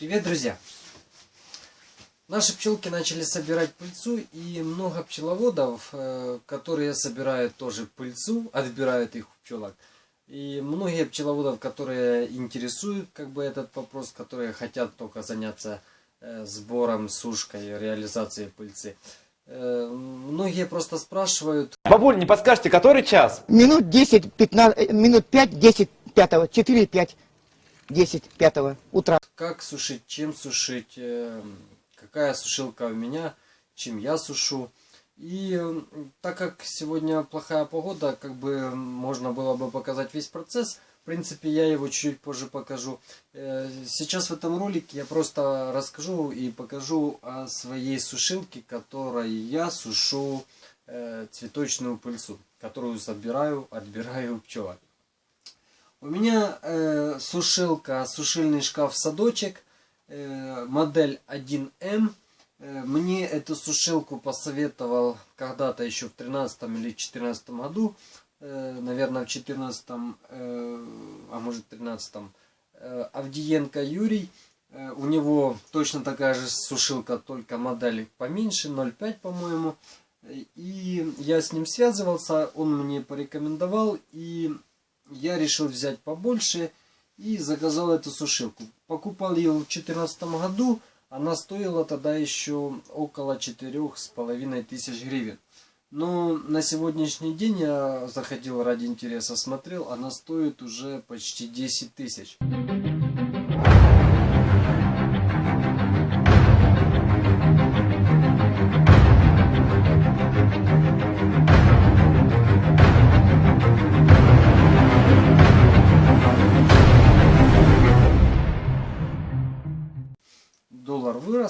Привет, друзья! Наши пчелки начали собирать пыльцу, и много пчеловодов, э, которые собирают тоже пыльцу, отбирают их у пчелок. И многие пчеловодов, которые интересуют как бы этот вопрос, которые хотят только заняться э, сбором, сушкой, реализацией пыльцы. Э, многие просто спрашивают... Бабуль, не подскажете, который час? Минут 10, 15, минут 5, 10, 5, 4, 5. 10 5 утра. Как сушить, чем сушить, э, какая сушилка у меня, чем я сушу. И так как сегодня плохая погода, как бы можно было бы показать весь процесс. В принципе, я его чуть позже покажу. Э, сейчас в этом ролике я просто расскажу и покажу о своей сушилке, которой я сушу э, цветочную пыльцу, которую собираю, отбираю пчелок. У меня э, сушилка, сушильный шкаф садочек, э, модель 1М. Э, мне эту сушилку посоветовал когда-то еще в 13 или 14 году, э, наверное в 14, э, а может 13, э, Авдиенко Юрий. Э, у него точно такая же сушилка, только модель поменьше, 0,5 по-моему. И я с ним связывался, он мне порекомендовал, и я решил взять побольше и заказал эту сушилку. Покупал ее в 2014 году, она стоила тогда еще около четырех с половиной тысяч гривен. Но на сегодняшний день я заходил ради интереса, смотрел, она стоит уже почти 10 тысяч.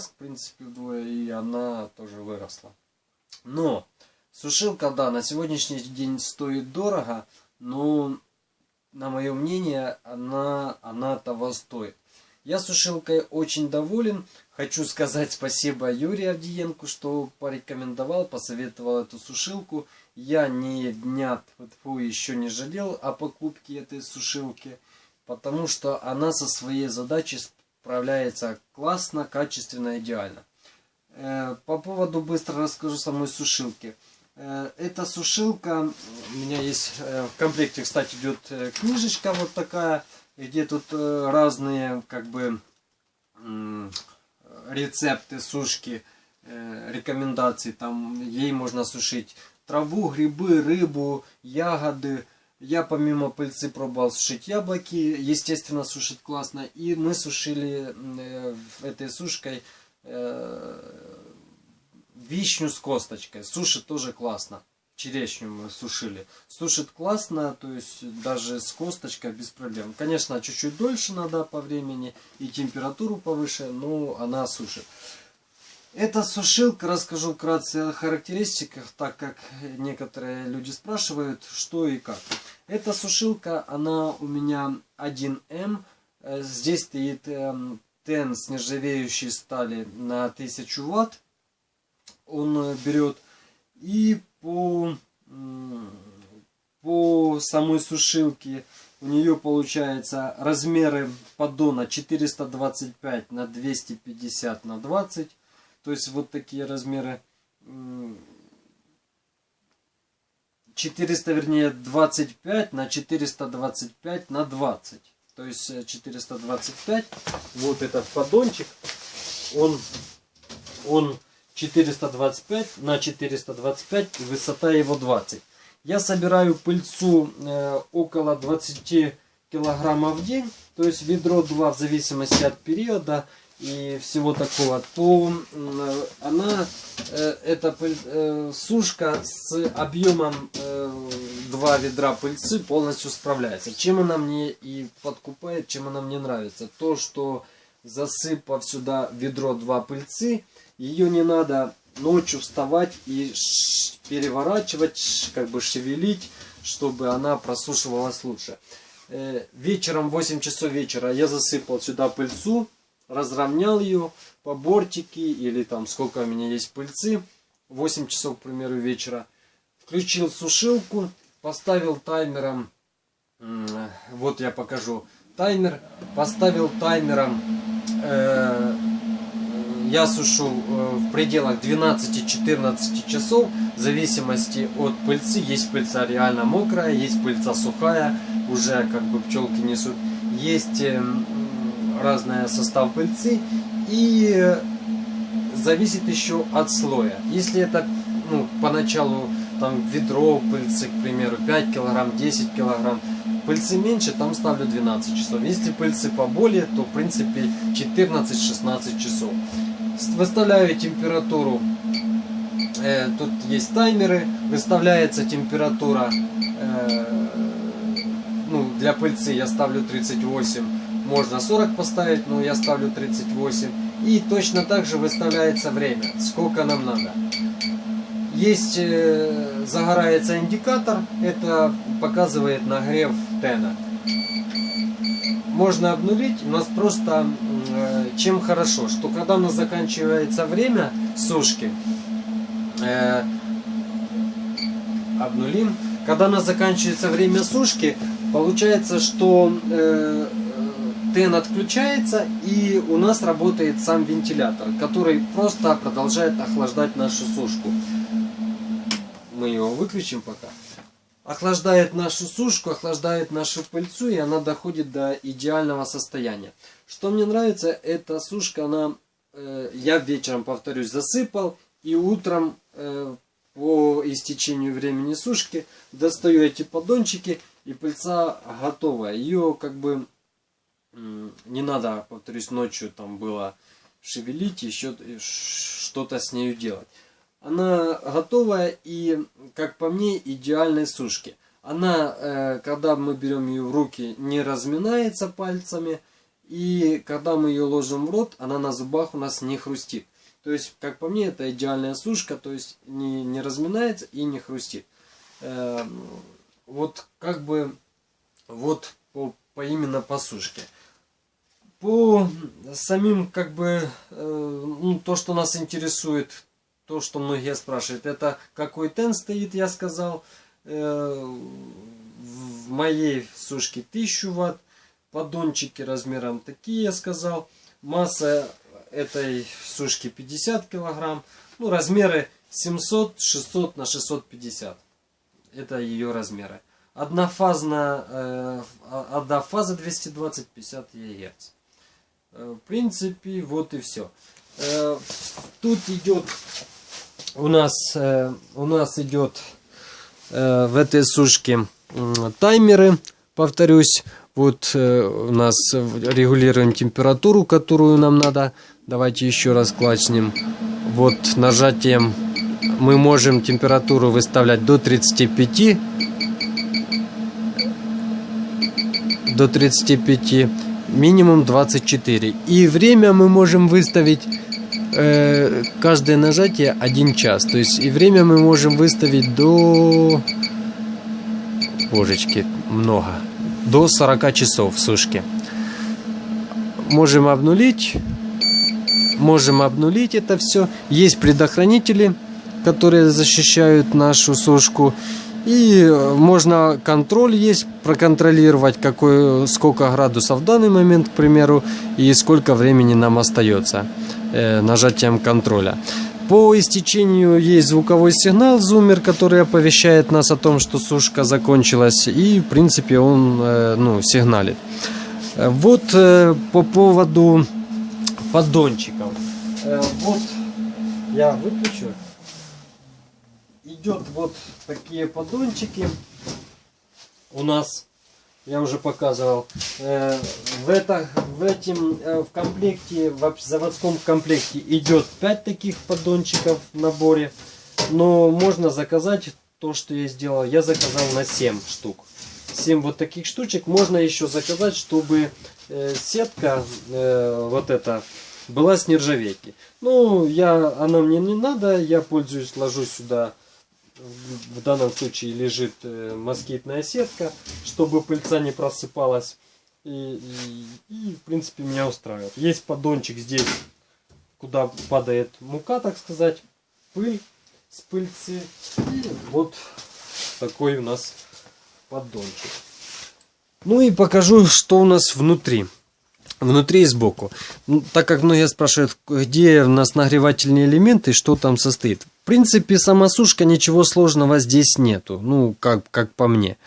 Вырос, в принципе, вдвое, и она тоже выросла. Но сушилка, да, на сегодняшний день стоит дорого, но, на мое мнение, она, она того стоит. Я сушилкой очень доволен. Хочу сказать спасибо Юрию Авдиенко, что порекомендовал, посоветовал эту сушилку. Я ни дня фу, еще не жалел о покупке этой сушилки, потому что она со своей задачей справляется классно, качественно, идеально. Э, по поводу быстро расскажу самой сушилки. Э, эта сушилка, у меня есть э, в комплекте, кстати, идет книжечка вот такая, где тут разные как бы рецепты сушки, рекомендации. Там ей можно сушить траву, грибы, рыбу, ягоды, я помимо пыльцы пробовал сушить яблоки, естественно сушит классно. И мы сушили э, этой сушкой э, вишню с косточкой. Сушит тоже классно. Черешню мы сушили. Сушит классно, то есть даже с косточкой без проблем. Конечно, чуть-чуть дольше надо по времени и температуру повыше, но она сушит. Эта сушилка, расскажу вкратце о характеристиках, так как некоторые люди спрашивают, что и как. Эта сушилка, она у меня 1М. Э, здесь стоит эм, тен с нержавеющей стали на 1000 ватт. Он э, берет. И по, по самой сушилке у нее получается размеры поддона 425 на 250 на 20 то есть вот такие размеры. 400, вернее, 25 на 425 на 20. То есть 425. Э, вот этот поддончик. Он, он 425 на 425. Высота его 20. Я собираю пыльцу э, около 20 килограммов в день. То есть ведро 2 в зависимости от периода и всего такого, то она, э, эта э, сушка с объемом 2 э, ведра пыльцы полностью справляется. Чем она мне и подкупает, чем она мне нравится. То, что засыпав сюда ведро 2 пыльцы, ее не надо ночью вставать и переворачивать, как бы шевелить, чтобы она просушивалась лучше. Вечером, 8 часов вечера я засыпал сюда пыльцу разровнял ее по бортике или там сколько у меня есть пыльцы, 8 часов, к примеру, вечера. Включил сушилку, поставил таймером, вот я покажу, таймер, поставил таймером э, я сушу э, в пределах 12-14 часов, в зависимости от пыльцы. Есть пыльца реально мокрая, есть пыльца сухая, уже как бы пчелки несут. Есть э, разный состав пыльцы и зависит еще от слоя. Если это ну, поначалу там ведро пыльцы, к примеру, 5 килограмм, 10 килограмм, пыльцы меньше, там ставлю 12 часов. Если пыльцы поболее, то в принципе 14-16 часов. Выставляю температуру. Э, тут есть таймеры. Выставляется температура э, ну, для пыльцы я ставлю 38. Можно 40 поставить, но я ставлю 38. И точно так же выставляется время, сколько нам надо. Есть, э, загорается индикатор, это показывает нагрев тена. Можно обнулить, у нас просто э, чем хорошо, что когда у нас заканчивается время сушки, э, обнулим, когда у нас заканчивается время сушки, получается, что э, тен отключается и у нас работает сам вентилятор, который просто продолжает охлаждать нашу сушку. Мы его выключим пока. Охлаждает нашу сушку, охлаждает нашу пыльцу и она доходит до идеального состояния. Что мне нравится, эта сушка, она, э, я вечером, повторюсь, засыпал и утром э, по истечению времени сушки достаю эти поддончики и пыльца готовая. Ее как бы не надо, повторюсь, ночью там было шевелить, еще что-то с нею делать. Она готовая и, как по мне, идеальной сушки. Она, э, когда мы берем ее в руки, не разминается пальцами. И когда мы ее ложим в рот, она на зубах у нас не хрустит. То есть, как по мне, это идеальная сушка, то есть не, не разминается и не хрустит. Э, вот как бы, вот по, по именно по сушке. По самим, как бы, э, ну, то, что нас интересует, то, что многие спрашивают, это какой тен стоит, я сказал. Э, в моей сушке 1000 ватт, поддончики размером такие, я сказал. Масса этой сушки 50 килограмм. Ну, размеры 700, 600 на 650. Это ее размеры. Однофазная, э, одна фаза 220-50 ГГц. Э, в принципе, вот и все. Э, тут идет у нас, э, у нас идет в этой сушке таймеры, повторюсь. Вот у нас регулируем температуру, которую нам надо. Давайте еще раз клацнем. Вот нажатием мы можем температуру выставлять до 35. До 35. Минимум 24. И время мы можем выставить э, каждое нажатие 1 час. То есть и время мы можем выставить до... Божечки, много до 40 часов в сушке. Можем обнулить. Можем обнулить это все. Есть предохранители, которые защищают нашу сушку. И можно контроль есть, проконтролировать, какой, сколько градусов в данный момент, к примеру, и сколько времени нам остается э, нажатием контроля. По истечению есть звуковой сигнал, зумер, который оповещает нас о том, что сушка закончилась. И, в принципе, он э, ну, сигналит. Вот э, по поводу поддончиков. Э, вот я выключу. Идет вот такие поддончики у нас я уже показывал. Э, в, это, в, этим, э, в комплекте, в заводском комплекте идет 5 таких поддончиков в наборе. Но можно заказать то, что я сделал. Я заказал на 7 штук. 7 вот таких штучек. Можно еще заказать, чтобы э, сетка вот эта была с нержавейки. Ну, я, она мне не надо. Я пользуюсь, ложу сюда в данном случае лежит э, москитная сетка, чтобы пыльца не просыпалась. И, и, и в принципе меня устраивает. Есть поддончик здесь, куда падает мука, так сказать, пыль с пыльцы. И вот такой у нас поддончик. Ну и покажу, что у нас внутри. внутри и сбоку. Ну, так как многие спрашивают, где у нас нагревательные элементы, что там состоит. Принципе, сама сушка, ничего сложного здесь нету, ну, как, как по мне.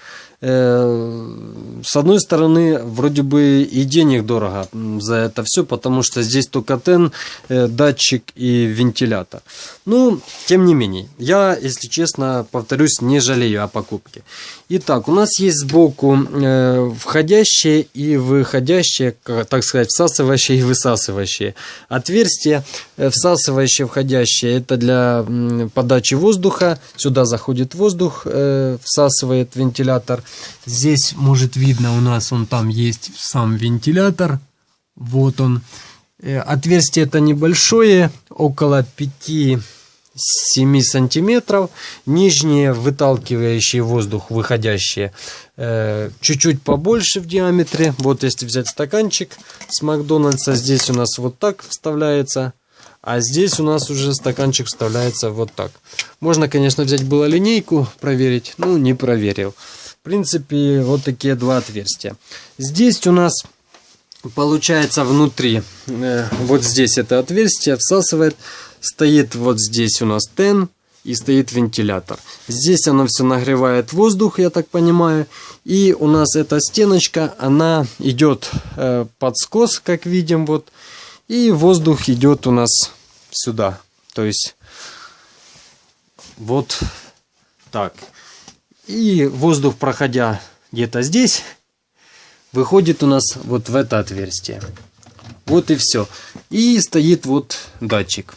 Э, с одной стороны, вроде бы и денег дорого за это все, потому что здесь только тен, э, датчик и вентилятор. Ну, тем не менее, я, если честно, повторюсь, не жалею о покупке. Итак, у нас есть сбоку э, входящие и выходящие, так сказать, всасывающие и высасывающие. Отверстия всасывающие, входящие, это для подачи воздуха. Сюда заходит воздух, всасывает вентилятор. Здесь, может, видно у нас, он там есть сам вентилятор. Вот он. Э, отверстие это небольшое, около 5-7 сантиметров. Нижние выталкивающие воздух, выходящие, э, чуть-чуть побольше в диаметре. Вот если взять стаканчик с Макдональдса, здесь у нас вот так вставляется. А здесь у нас уже стаканчик вставляется вот так. Можно, конечно, взять было линейку, проверить. Ну, не проверил. Принципе, вот такие два отверстия. Здесь у нас получается внутри, э, вот здесь это отверстие всасывает, стоит вот здесь у нас тен и стоит вентилятор. Здесь оно все нагревает воздух, я так понимаю. И у нас эта стеночка, она идет э, под скос, как видим, вот. И воздух идет у нас сюда. То есть вот так. И воздух, проходя где-то здесь, выходит у нас вот в это отверстие. Вот и все. И стоит вот датчик.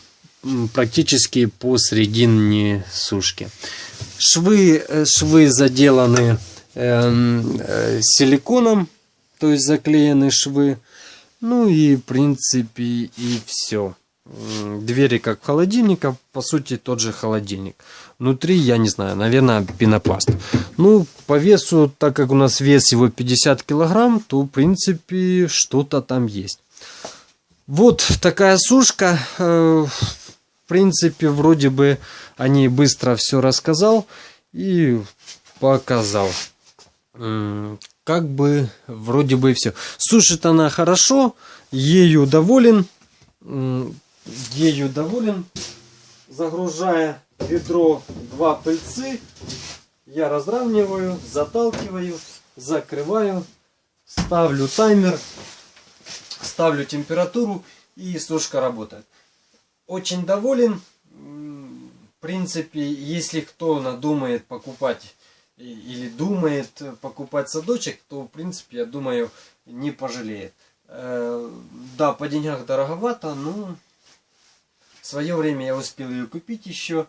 Практически посередине сушки. Швы, э, швы заделаны э, э, силиконом, то есть заклеены швы. Ну и в принципе и все двери как холодильника, по сути тот же холодильник. Внутри, я не знаю, наверное, пенопласт. Ну, по весу, так как у нас вес его 50 килограмм, то, в принципе, что-то там есть. Вот такая сушка. Э, в принципе, вроде бы о ней быстро все рассказал и показал. Как бы, вроде бы все. Сушит она хорошо, ею доволен ею доволен. Загружая ведро два пыльцы, я разравниваю, заталкиваю, закрываю, ставлю таймер, ставлю температуру и сушка работает. Очень доволен. В принципе, если кто надумает покупать или думает покупать садочек, то в принципе, я думаю, не пожалеет. Э, да, по деньгах дороговато, но в свое время я успел ее купить еще,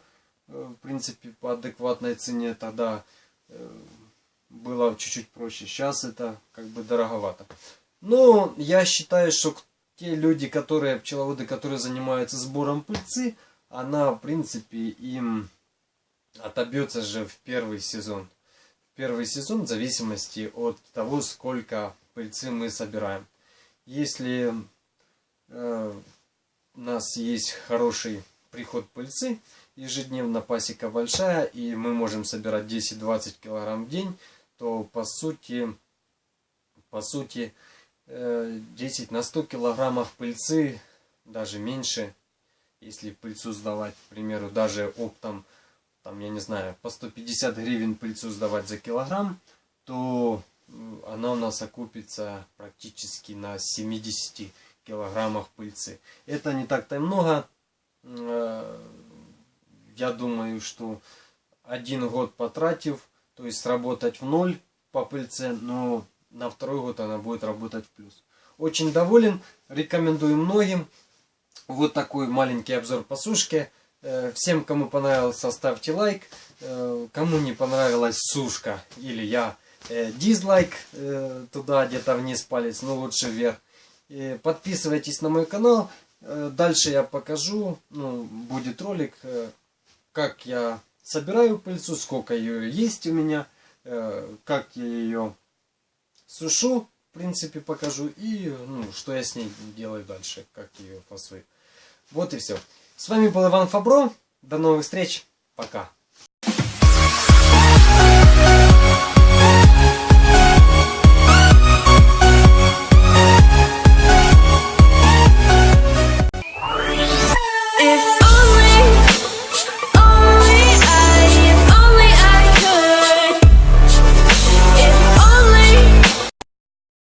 в принципе, по адекватной цене. Тогда э, было чуть-чуть проще. Сейчас это как бы дороговато. Но я считаю, что те люди, которые, пчеловоды, которые занимаются сбором пыльцы, она, в принципе, им отобьется же в первый сезон. В первый сезон в зависимости от того, сколько пыльцы мы собираем. Если э, у нас есть хороший приход пыльцы, ежедневно пасека большая, и мы можем собирать 10-20 килограмм в день, то по сути, по сути 10 э, на 100 килограммов пыльцы, даже меньше, если пыльцу сдавать, к примеру, даже оптом, там, я не знаю, по 150 гривен пыльцу сдавать за килограмм, то она у нас окупится практически на 70 килограммах пыльцы. Это не так-то и много. Э, я думаю, что один год потратив, то есть работать в ноль по пыльце, но на второй год она будет работать в плюс. Очень доволен, рекомендую многим. Вот такой маленький обзор по сушке. Э, всем, кому понравился, ставьте лайк. Э, кому не понравилась сушка или я, дизлайк туда где-то вниз палец, но лучше вверх. Подписывайтесь на мой канал. Э, дальше я покажу, ну, будет ролик, э, как я собираю пыльцу, сколько ее есть у меня, э, как я ее сушу, в принципе, покажу, и ну, что я с ней делаю дальше, как ее фасую. Вот и все. С вами был Иван Фабро. До новых встреч. Пока.